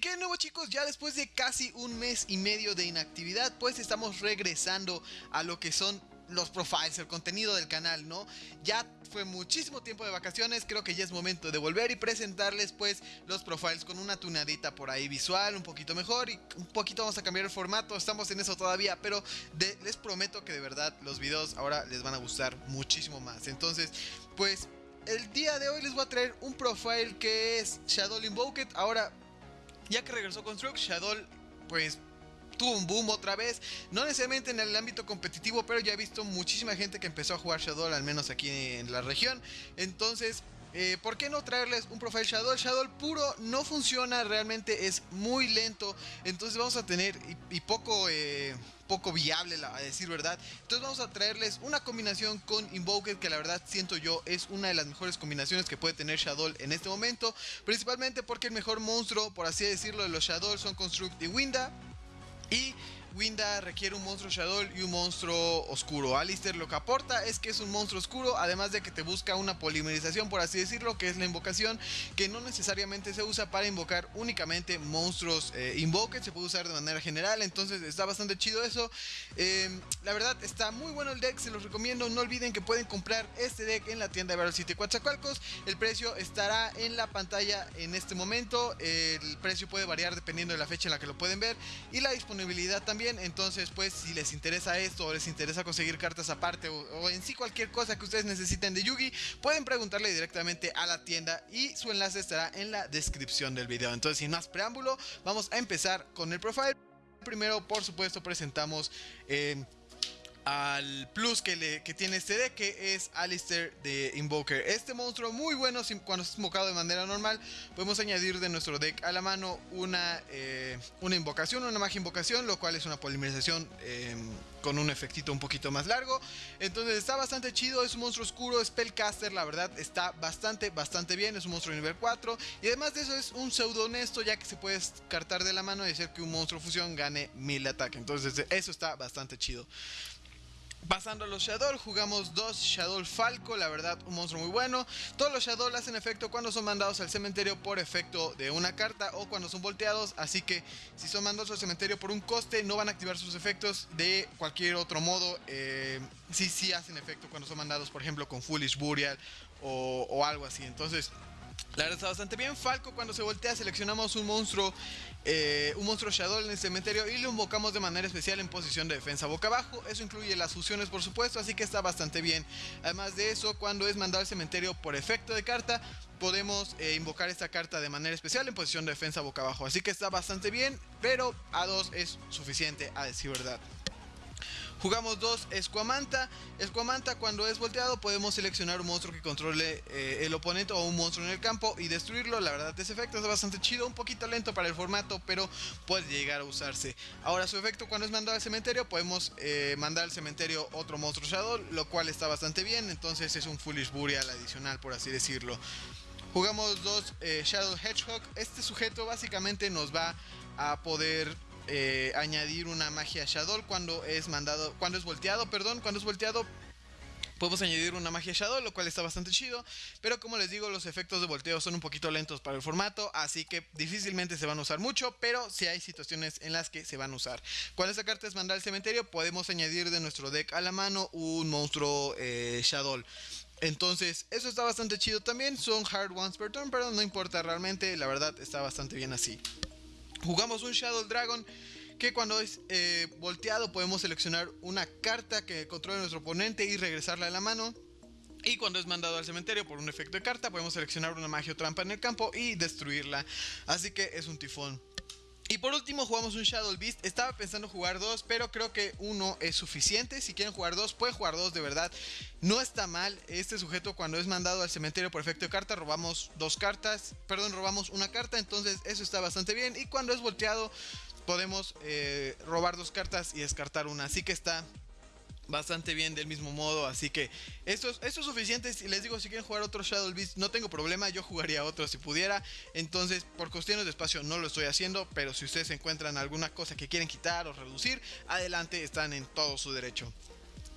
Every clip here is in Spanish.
Cuachacualcos, ya después de casi un mes y medio de inactividad, pues estamos regresando a lo que son los profiles, el contenido del canal, ¿no? Ya fue muchísimo tiempo de vacaciones, creo que ya es momento de volver y presentarles pues los profiles con una tunadita por ahí visual, un poquito mejor y un poquito vamos a cambiar el formato, estamos en eso todavía, pero les prometo que de verdad los videos ahora les van a gustar muchísimo más. Entonces, pues el día de hoy les voy a traer un profile que es Shadow Invoked, ahora ya que regresó Construct, Shadow pues tuvo un boom otra vez, no necesariamente en el ámbito competitivo, pero ya he visto muchísima gente que empezó a jugar Shadow, al menos aquí en la región. Entonces, eh, ¿Por qué no traerles un profile Shadow? Shadow puro no funciona, realmente es muy lento. Entonces vamos a tener y, poco, eh, poco viable, a decir verdad. Entonces vamos a traerles una combinación con Invoked que la verdad siento yo es una de las mejores combinaciones que puede tener Shadow en este momento. Principalmente porque el mejor monstruo, por así decirlo, de los Shadow son Construct y Winda. Y Winda requiere un monstruo Shadow y un monstruo oscuro. Alistair lo que aporta es que es un monstruo oscuro, además de que te busca una polimerización, por así decirlo, que es la invocación, que no necesariamente se usa para invocar únicamente monstruos eh, invoked, se puede usar de manera general, entonces está bastante chido eso. Em, la verdad está muy bueno el deck, se los recomiendo, no olviden que pueden comprar este deck en la tienda de Battle City Coatzacoalcos, el precio estará en la pantalla en este momento, el precio puede variar dependiendo de la fecha en la que lo pueden ver y la disponibilidad también entonces, pues, si les interesa esto o les interesa conseguir cartas aparte o, en sí cualquier cosa que ustedes necesiten de Yugi, pueden preguntarle directamente a la tienda y su enlace estará en la descripción del video. Entonces, sin más preámbulo, vamos a empezar con el profile. Primero, por supuesto, presentamos... Eh, al plus que, le, que tiene este deck que es Alistair de Invoker. Este monstruo muy bueno cuando es invocado de manera normal. Podemos añadir de nuestro deck a la mano una, eh, una invocación, una magia invocación, lo cual es una polimerización eh, con un efectito un poquito más largo. Entonces está bastante chido, es un monstruo oscuro, Spellcaster, la verdad está bastante, bastante bien. Es un monstruo nivel 4 y además de eso es un pseudo honesto ya que se puede descartar de la mano y hacer que un monstruo fusión gane 1000 de ataque. Entonces eso está bastante chido. Pasando a los Shadow, jugamos dos Shadow Falco, la verdad un monstruo muy bueno. Todos los Shadow hacen efecto cuando son mandados al cementerio por efecto de una carta o cuando son volteados, así que si son mandados al cementerio por un coste no van a activar sus efectos de cualquier otro modo. Eh, sí, sí hacen efecto cuando son mandados por ejemplo con Foolish Burial o, o algo así, entonces... La verdad está bastante bien. Falco cuando se voltea seleccionamos un monstruo, eh, un monstruo Shadow en el cementerio y lo invocamos de manera especial en posición de defensa boca abajo. Eso incluye las fusiones por supuesto, así que está bastante bien. Además de eso, cuando es mandado al cementerio por efecto de carta, podemos eh, invocar esta carta de manera especial en posición de defensa boca abajo. Así que está bastante bien, pero a 2 es suficiente a decir verdad. Jugamos dos Escuamanta. Escuamanta cuando es volteado podemos seleccionar un monstruo que controle eh, el oponente o un monstruo en el campo y destruirlo. La verdad ese efecto es bastante chido, un poquito lento para el formato, pero puede llegar a usarse. Ahora su efecto cuando es mandado al cementerio podemos eh, mandar al cementerio otro monstruo Shadow, lo cual está bastante bien. Entonces es un Foolish Burial adicional por así decirlo. Jugamos dos eh, Shadow Hedgehog. Este sujeto básicamente nos va a poder eh, añadir una magia Shadow cuando es mandado, cuando es volteado, perdón, cuando es volteado Podemos añadir una magia Shadow, lo cual está bastante chido. Pero como les digo, los efectos de volteo son un poquito lentos para el formato. Así que difícilmente se van a usar mucho. Pero si hay situaciones en las que se van a usar. Cuando esta carta es mandar al cementerio, podemos añadir de nuestro deck a la mano un monstruo eh, Shadow. Entonces, eso está bastante chido también. Son hard ones per turn, pero no importa realmente. La verdad está bastante bien así. Jugamos un Shadow Dragon que cuando es eh, volteado podemos seleccionar una carta que controle nuestro oponente y regresarla a la mano. Y cuando es mandado al cementerio por un efecto de carta, podemos seleccionar una magia o trampa en el campo y destruirla. Así que es un tifón. Y por último jugamos un Shadow Beast. Estaba pensando jugar dos, pero creo que uno es suficiente. Si quieren jugar dos, pueden jugar dos de verdad. No está mal. Este sujeto cuando es mandado al cementerio por efecto de carta, robamos dos cartas. Perdón, robamos una carta. Entonces eso está bastante bien. Y cuando es volteado, podemos eh, robar dos cartas y descartar una. Así que está bastante bien del mismo modo. Así que esto, esto es suficiente. Les digo, si quieren jugar otro Shadow Beast, no tengo problema. Yo jugaría otro si pudiera. Entonces, por cuestiones de espacio, no lo estoy haciendo. Pero si ustedes encuentran alguna cosa que quieren quitar o reducir, adelante, están en todo su derecho.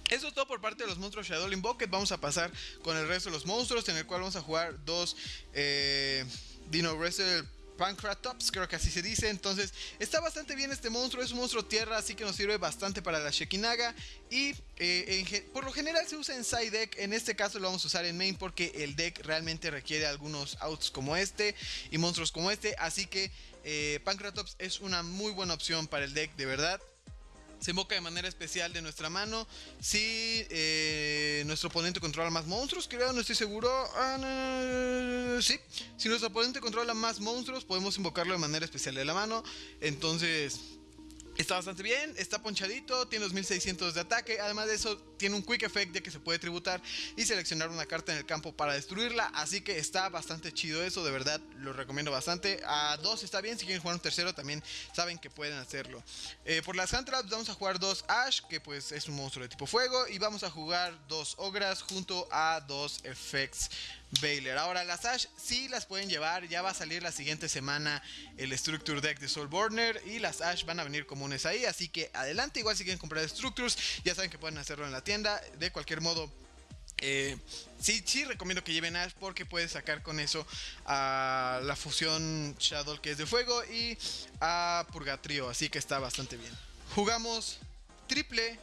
Eso es todo por parte de los monstruos Shadow Invoked. Vamos a pasar con el resto de los monstruos, en el cual vamos a jugar dos eh, Dino Wrestle Pancratops, creo que así se dice. Entonces, está bastante bien este monstruo. Es un monstruo tierra, así que nos sirve bastante para la Shekinaga. Y eh, por lo general se usa en side deck. En este caso lo vamos a usar en main porque el deck realmente requiere algunos outs como este y monstruos como este. Así que eh, Pancratops es una muy buena opción para el deck, de verdad se invoca de manera especial de nuestra mano si eh, nuestro oponente controla más monstruos, creo, no estoy seguro. Ah, sí, si nuestro oponente controla más monstruos, podemos invocarlo de manera especial de la mano. Entonces, Está bastante bien, está ponchadito, tiene 2600 de ataque, además de eso tiene un quick effect de que se puede tributar y seleccionar una carta en el campo para destruirla, así que está bastante chido eso, de verdad lo recomiendo bastante. A 2 está bien, si quieren jugar un tercero también saben que pueden hacerlo. Eh, por las hand traps vamos a jugar dos Ash, que pues es un monstruo de tipo fuego, y vamos a jugar dos Ogras junto a dos Effects Baylor. Ahora, las Ash sí las pueden llevar. Ya va a salir la siguiente semana el Structure Deck de Soulborner. Y las Ash van a venir comunes ahí. Así que adelante. Igual si quieren comprar Structures, ya saben que pueden hacerlo en la tienda. De cualquier modo. Eh, sí, sí recomiendo que lleven Ash porque puedes sacar con eso a la fusión Shadow que es de fuego y a Purgatrio, así que está bastante bien. Jugamos triple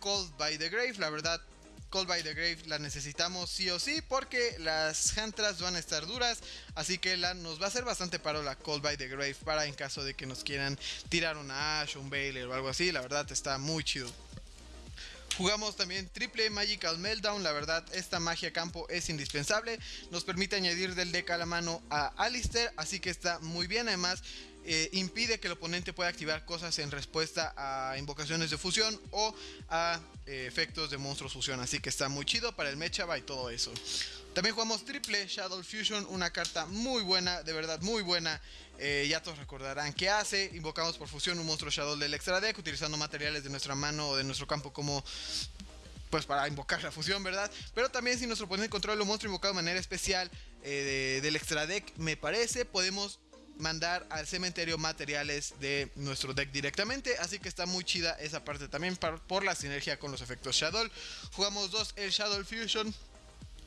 Cold by the Grave, la verdad Call by the Grave la necesitamos sí o sí porque las Hantras van a estar duras. Así que la, nos va a hacer bastante paro la Call by the Grave para en caso de que nos quieran tirar una Ash un Baylor o algo así. La verdad está muy chido. Jugamos también triple Magical Meltdown, la verdad esta magia campo es indispensable, nos permite añadir del deck a la mano a Alistair, así que está muy bien, además eh, impide que el oponente pueda activar cosas en respuesta a invocaciones de fusión o a eh, efectos de monstruos fusión. Así que está muy chido para el Mechaba y todo eso. También jugamos triple Shadow Fusion, una carta muy buena, de verdad muy buena. Eh, ya todos recordarán qué hace. Invocamos por fusión un monstruo Shadow del extra deck utilizando materiales de nuestra mano o de nuestro campo como pues para invocar la fusión, ¿verdad? Pero también si nuestro oponente controla un monstruo invocado de manera especial del extra deck, me parece, podemos mandar al cementerio materiales de nuestro deck directamente. Así que está muy chida esa parte también por, la sinergia con los efectos Shadow. Jugamos dos el Shadow Fusion.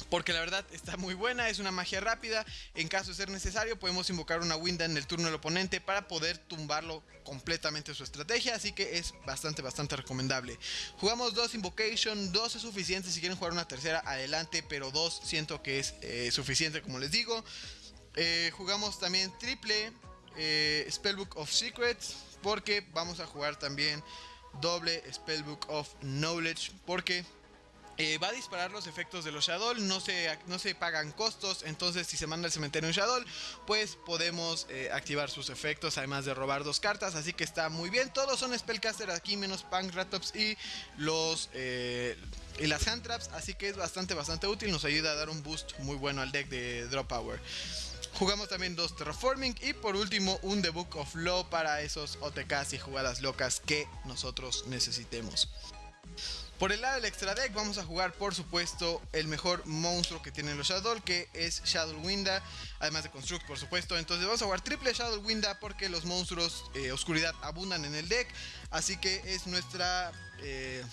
Porque la verdad está muy buena, es una magia rápida. En caso de ser necesario, podemos invocar una Winda en el turno del oponente para poder tumbarlo completamente su estrategia. Así que es bastante, bastante recomendable. Jugamos dos Invocation, dos es suficiente. Si quieren jugar una tercera, adelante. Pero dos siento que es eh, suficiente, como les digo. Eh, jugamos también triple eh, Spellbook of Secrets porque vamos a jugar también doble Spellbook of Knowledge porque eh, va a disparar los efectos de los Shadow, no se, no se pagan costos, entonces si se manda al cementerio un Shadow, pues podemos activar sus efectos, además de robar dos cartas, así que está muy bien. Todos son Spellcaster aquí, menos Punk Ratops y los... y las hand traps, así que es bastante bastante útil, nos ayuda a dar un boost muy bueno al deck de Drop Power. Jugamos también dos Terraforming y por último un The Book of Law para esos OTKs y jugadas locas que nosotros necesitemos. Por el lado del extra deck vamos a jugar por supuesto el mejor monstruo que tienen los Shadow que es Shadow Winda, además de Construct por supuesto. Entonces vamos a jugar triple Shadow Winda porque los monstruos eh, oscuridad abundan en el deck, así que es nuestra eh,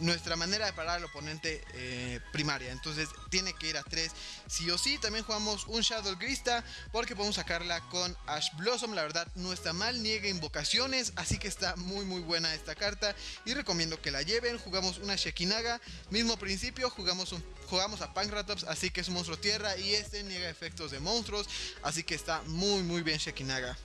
nuestra manera de parar al oponente eh, primaria. Entonces tiene que ir a 3 sí o sí. También jugamos un Shadow Grista porque podemos sacarla con Ash Blossom. La verdad no está mal, niega invocaciones. Así que está muy muy buena esta carta y recomiendo que la lleven. Jugamos una Shekinaga. Mismo principio, jugamos, un, jugamos a Pankratops, así que es un monstruo tierra y este niega efectos de monstruos. Así que está muy muy bien Shekinaga.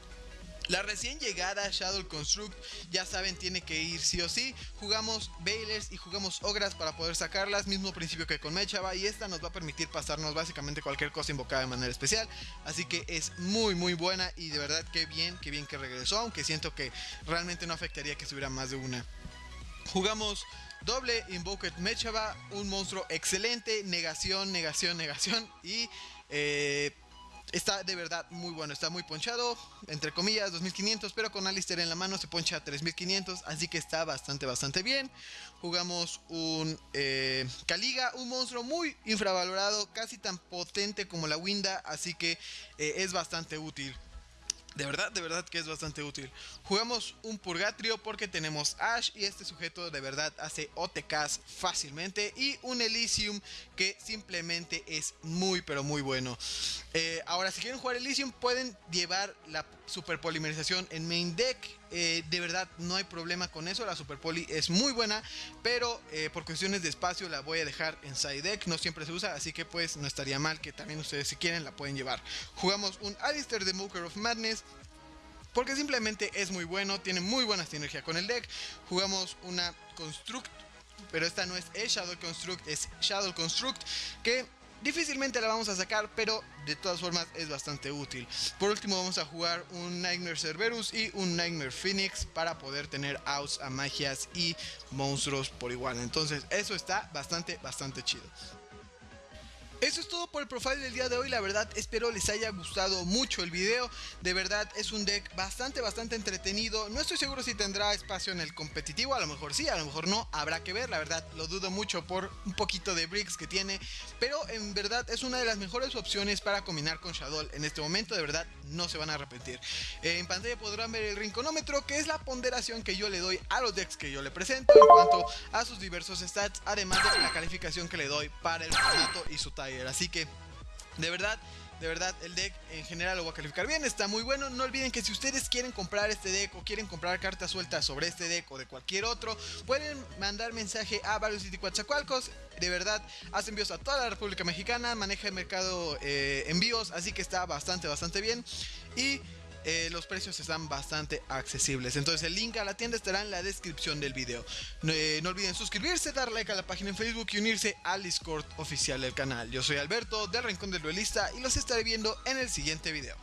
La recién llegada Shadow Construct, ya saben, tiene que ir sí o sí. Jugamos Bailers y jugamos Ogras para poder sacarlas, mismo principio que con Mechaba. Y esta nos va a permitir pasarnos básicamente cualquier cosa invocada de manera especial. Así que es muy, muy buena y de verdad que bien, que bien que regresó. Aunque siento que realmente no afectaría que subiera más de una. Jugamos doble Invoked Mechaba, un monstruo excelente, negación, negación, negación. Y eh, Está de verdad muy bueno, está muy ponchado, entre comillas 2500, pero con Alistair en la mano se poncha a 3500, así que está bastante, bastante bien. Jugamos un eh, Kaliga, un monstruo muy infravalorado, casi tan potente como la Winda, así que eh, es bastante útil. De verdad, de verdad que es bastante útil. Jugamos un Purgatrio porque tenemos Ash y este sujeto de verdad hace OTKs fácilmente. Y un Elysium que simplemente es muy pero muy bueno. Eh, ahora, si quieren jugar Elysium pueden llevar la super polimerización en main deck. Eh, de verdad no hay problema con eso. La super poli es muy buena. Pero eh, por cuestiones de espacio la voy a dejar en side deck. No siempre se usa. Así que pues no estaría mal que también ustedes si quieren la pueden llevar. Jugamos un Alistair de Mooker of Madness porque simplemente es muy bueno, tiene muy buena sinergia con el deck. Jugamos una Construct, pero esta no es Shadow Construct, es Shadow Construct, que difícilmente la vamos a sacar, pero de todas formas es bastante útil. Por último vamos a jugar un Nightmare Cerberus y un Nightmare Phoenix para poder tener outs a magias y monstruos por igual. Entonces eso está bastante, bastante chido. Eso es todo por el profile del día de hoy, la verdad espero les haya gustado mucho el video, de verdad es un deck bastante bastante entretenido, no estoy seguro si tendrá espacio en el competitivo, a lo mejor sí, a lo mejor no, habrá que ver, la verdad lo dudo mucho por un poquito de bricks que tiene, pero en verdad es una de las mejores opciones para combinar con Shadow en este momento, de verdad no se van a arrepentir. Eh, en pantalla podrán ver el rinconómetro que es la ponderación que yo le doy a los decks que yo le presento en cuanto a sus diversos stats, además de la calificación que le doy para el formato y su talla. Así que, de verdad, de verdad, el deck en general lo voy a calificar bien, está muy bueno. No olviden que si ustedes quieren comprar este deck o quieren comprar cartas sueltas sobre este deck o de cualquier otro, pueden mandar mensaje a varios City De verdad, hace envíos a toda la República Mexicana, maneja el mercado eh, envíos, así que está bastante, bastante bien. Y eh, los precios están bastante accesibles. Entonces el link a la tienda estará en la descripción del video. Eh, no, olviden suscribirse, dar like a la página en Facebook y unirse al Discord oficial del canal. Yo soy Alberto del Rincón del Duelista y los estaré viendo en el siguiente video.